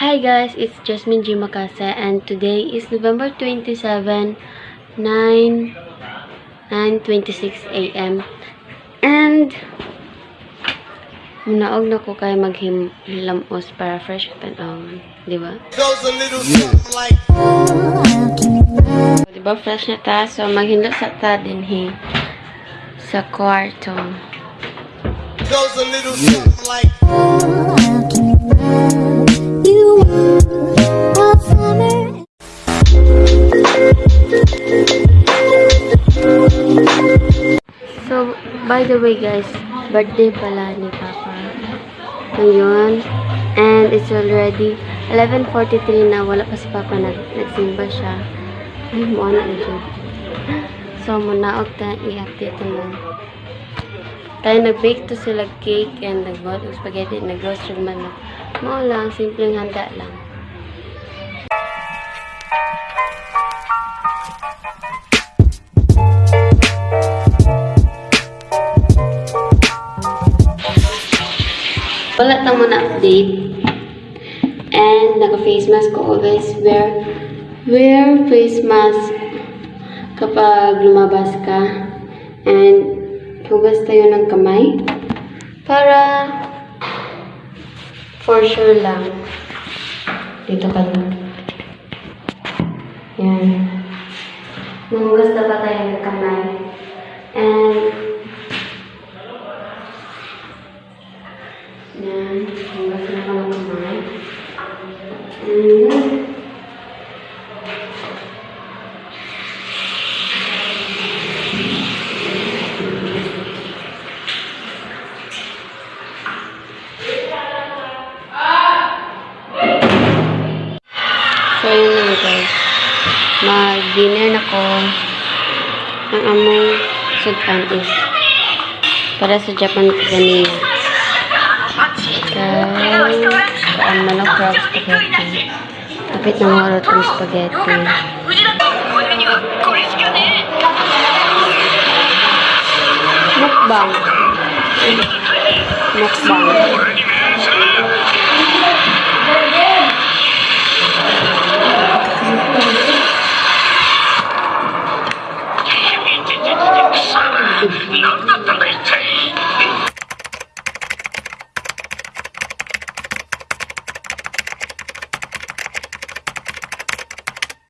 Hi guys, it's Jasmine G. Macase and today is November 27, 9, 9.26 a.m. And munaog na ko kay maghilamos para fresh tanawon, di ba? goes a little something like Di ba fresh na ta? So maghindot sa ta din hi sa kwarto. goes a little something like by the way guys, birthday pala ni Papa. Ngayon. And it's already 11.43 na. Wala pa si Papa. Nag nagsimba siya. Ay, mo na na So, muna og ta i-update mo. Tayo nag-bake to sila cake and nag-bought spaghetti. Nag-roast yung manok. Mo lang, simpleng handa lang. Wala ta na update. And naka-face mask ko always. Wear, wear face mask kapag lumabas ka. And hugas tayo ng kamay. Para for sure lang. Dito ka lang. Yan. Nanghugas na ba tayo ng kamay? And Yan. Hugas na ng kamay. And. Mag-dinner na ko. Ang among sudan is para sa Japan ganina. Paan manok crab spaghetti. Kapit na mga rotong spaghetti. Mukbang. Mukbang.